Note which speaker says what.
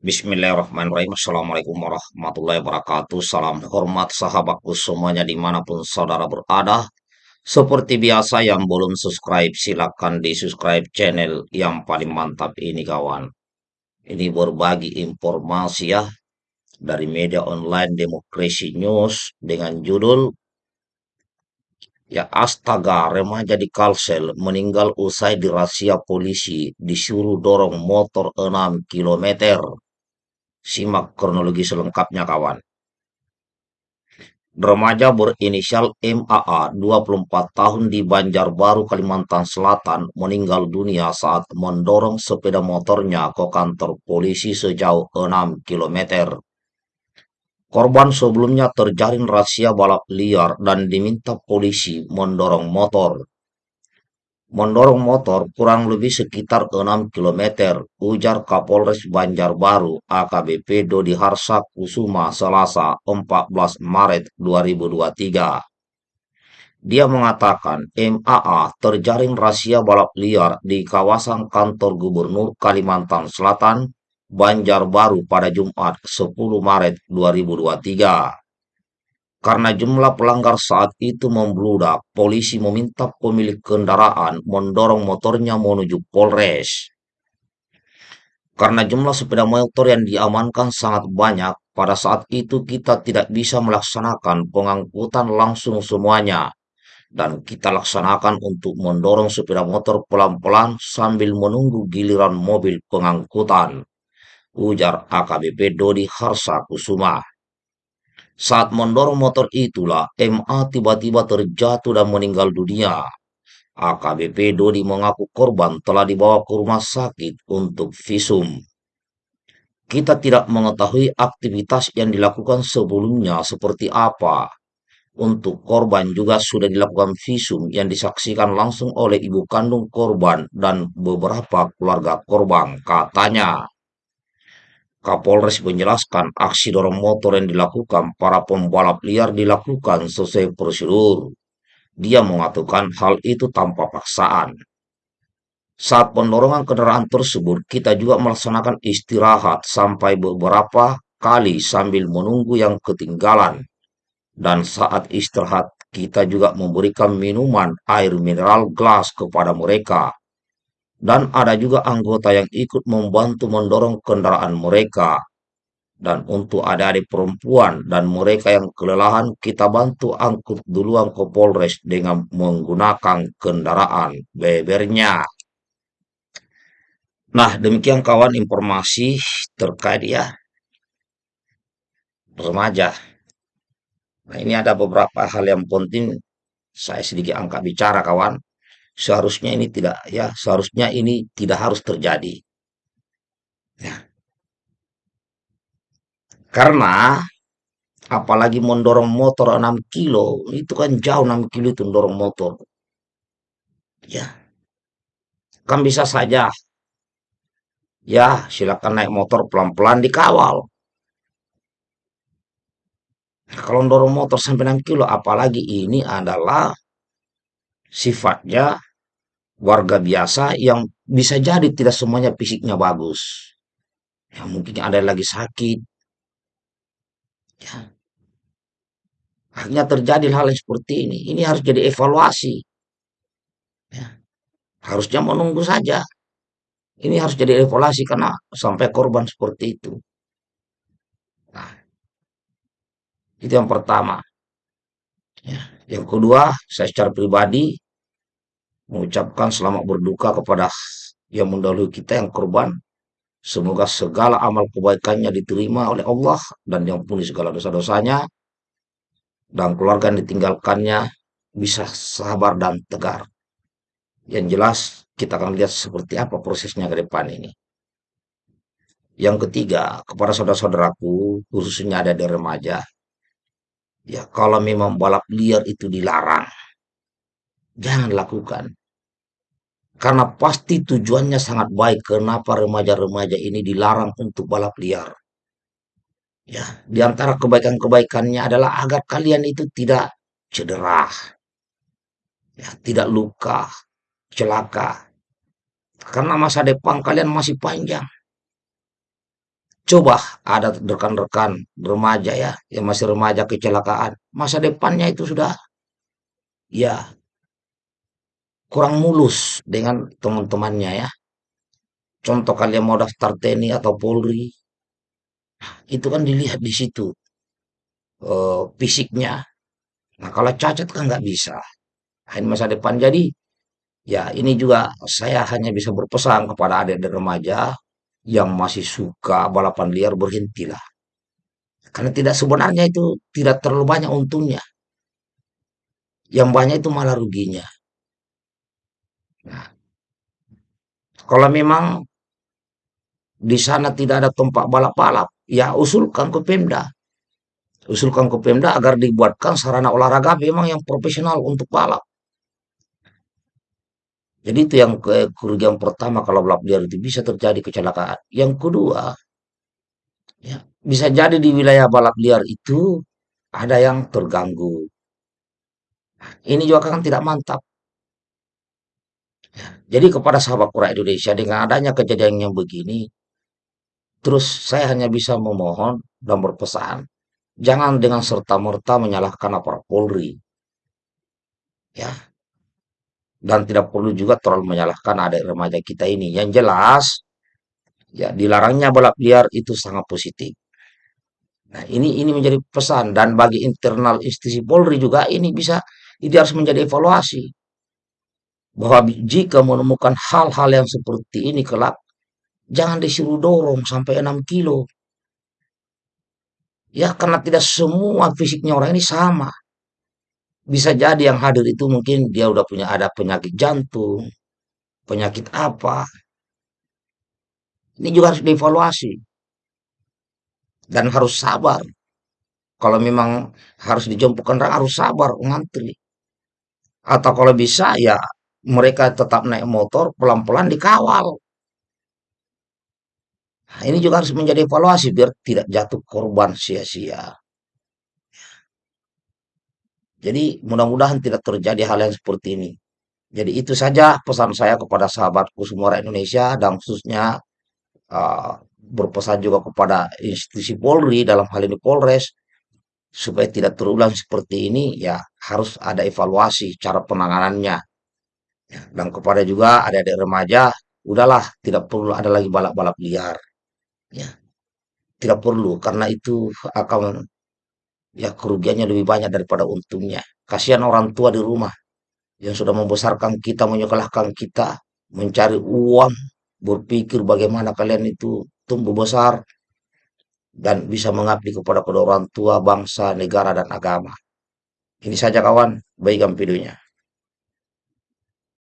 Speaker 1: Bismillahirrahmanirrahim. Assalamualaikum warahmatullahi wabarakatuh. Salam hormat sahabatku semuanya di mana pun saudara berada. Seperti biasa yang belum subscribe silahkan di subscribe channel yang paling mantap ini kawan. Ini berbagi informasi ya dari media online Demokrasi News dengan judul Ya astaga, remaja di Kalsel meninggal usai dirasia polisi disuruh dorong motor 6 km. Simak kronologi selengkapnya kawan. Remaja berinisial MAA 24 tahun di Banjarbaru, Kalimantan Selatan meninggal dunia saat mendorong sepeda motornya ke kantor polisi sejauh 6 km. Korban sebelumnya terjaring rahasia balap liar dan diminta polisi mendorong motor. Mendorong motor kurang lebih sekitar 6 km, ujar Kapolres Banjarbaru AKBP Dodi Harsa Kusuma Selasa 14 Maret 2023. Dia mengatakan MAA terjaring rahasia balap liar di kawasan kantor Gubernur Kalimantan Selatan Banjarbaru pada Jumat 10 Maret 2023. Karena jumlah pelanggar saat itu membludak, polisi meminta pemilik kendaraan mendorong motornya menuju Polres. Karena jumlah sepeda motor yang diamankan sangat banyak, pada saat itu kita tidak bisa melaksanakan pengangkutan langsung semuanya. Dan kita laksanakan untuk mendorong sepeda motor pelan-pelan sambil menunggu giliran mobil pengangkutan ujar AKBP Dodi Harsa Kusuma. Saat mendorong motor itulah MA tiba-tiba terjatuh dan meninggal dunia. AKBP Dodi mengaku korban telah dibawa ke rumah sakit untuk visum. Kita tidak mengetahui aktivitas yang dilakukan sebelumnya seperti apa. Untuk korban juga sudah dilakukan visum yang disaksikan langsung oleh ibu kandung korban dan beberapa keluarga korban, katanya. Kapolres menjelaskan aksi dorong motor yang dilakukan para pembalap liar dilakukan sesuai prosedur. Dia mengatakan hal itu tanpa paksaan. Saat pendorongan kendaraan tersebut, kita juga melaksanakan istirahat sampai beberapa kali sambil menunggu yang ketinggalan. Dan saat istirahat, kita juga memberikan minuman air mineral gelas kepada mereka dan ada juga anggota yang ikut membantu mendorong kendaraan mereka. Dan untuk adik-adik perempuan dan mereka yang kelelahan, kita bantu angkut duluan ke Polres dengan menggunakan kendaraan bebernya. Nah, demikian kawan informasi terkait ya remaja. Nah, ini ada beberapa hal yang penting saya sedikit angkat bicara kawan seharusnya ini tidak ya seharusnya ini tidak harus terjadi. Ya. Karena apalagi mendorong motor 6 kilo itu kan jauh 6 kilo itu mendorong motor. Ya. Kan bisa saja. Ya silakan naik motor pelan-pelan dikawal. Kalau mendorong motor sampai 6 kilo apalagi ini adalah sifatnya warga biasa yang bisa jadi tidak semuanya fisiknya bagus. Ya, mungkin ada yang lagi sakit. Ya. Akhirnya terjadi hal yang seperti ini. Ini harus jadi evaluasi. Ya. Harusnya menunggu saja. Ini harus jadi evaluasi karena sampai korban seperti itu. Nah, itu yang pertama. Ya. Yang kedua, saya secara pribadi mengucapkan selamat berduka kepada yang mendahului kita yang korban. Semoga segala amal kebaikannya diterima oleh Allah dan yang puni segala dosa-dosanya dan keluarga yang ditinggalkannya bisa sabar dan tegar. Yang jelas kita akan lihat seperti apa prosesnya ke depan ini. Yang ketiga, kepada saudara-saudaraku, khususnya ada di remaja, ya kalau memang balap liar itu dilarang, jangan lakukan. Karena pasti tujuannya sangat baik. Kenapa remaja-remaja ini dilarang untuk balap liar? Ya, di antara kebaikan-kebaikannya adalah agar kalian itu tidak cedera. Ya, tidak luka, celaka. Karena masa depan kalian masih panjang. Coba ada rekan-rekan remaja ya, yang masih remaja kecelakaan, masa depannya itu sudah ya kurang mulus dengan teman-temannya ya. Contoh kalian mau daftar TNI atau Polri, itu kan dilihat di situ eh, fisiknya. Nah kalau cacat kan nggak bisa. Ini masa depan. Jadi ya ini juga saya hanya bisa berpesan kepada adik-adik remaja yang masih suka balapan liar berhentilah. Karena tidak sebenarnya itu tidak terlalu banyak untungnya. Yang banyak itu malah ruginya. Nah, kalau memang di sana tidak ada tempat balap-balap, ya usulkan ke Pemda. Usulkan ke Pemda agar dibuatkan sarana olahraga memang yang profesional untuk balap. Jadi itu yang ke kerugian pertama kalau balap liar itu bisa terjadi kecelakaan. Yang kedua, ya, bisa jadi di wilayah balap liar itu ada yang terganggu. Ini juga kan tidak mantap. Jadi kepada sahabat Kura Indonesia dengan adanya kejadian yang begini, terus saya hanya bisa memohon dan berpesan, jangan dengan serta-merta menyalahkan aparat Polri, ya, dan tidak perlu juga terlalu menyalahkan adik remaja kita ini. Yang jelas, ya dilarangnya balap liar itu sangat positif. Nah, ini ini menjadi pesan dan bagi internal institusi Polri juga ini bisa ini harus menjadi evaluasi bahwa jika menemukan hal-hal yang seperti ini kelak jangan disuruh dorong sampai 6 kilo. Ya, karena tidak semua fisiknya orang ini sama. Bisa jadi yang hadir itu mungkin dia udah punya ada penyakit jantung, penyakit apa. Ini juga harus dievaluasi dan harus sabar. Kalau memang harus dijemput kendaraan harus sabar ngantri. Atau kalau bisa ya mereka tetap naik motor pelan-pelan dikawal. Nah, ini juga harus menjadi evaluasi biar tidak jatuh korban sia-sia. Jadi mudah-mudahan tidak terjadi hal yang seperti ini. Jadi itu saja pesan saya kepada sahabatku semua rakyat Indonesia dan khususnya uh, berpesan juga kepada institusi Polri dalam hal ini Polres supaya tidak terulang seperti ini ya harus ada evaluasi cara penanganannya Ya, dan kepada juga adik-adik remaja udahlah tidak perlu ada lagi balap-balap liar ya tidak perlu karena itu akan ya kerugiannya lebih banyak daripada untungnya kasihan orang tua di rumah yang sudah membesarkan kita menyekolahkan kita mencari uang berpikir bagaimana kalian itu tumbuh besar dan bisa mengabdi kepada kedua orang tua, bangsa, negara, dan agama. Ini saja kawan, baikkan videonya.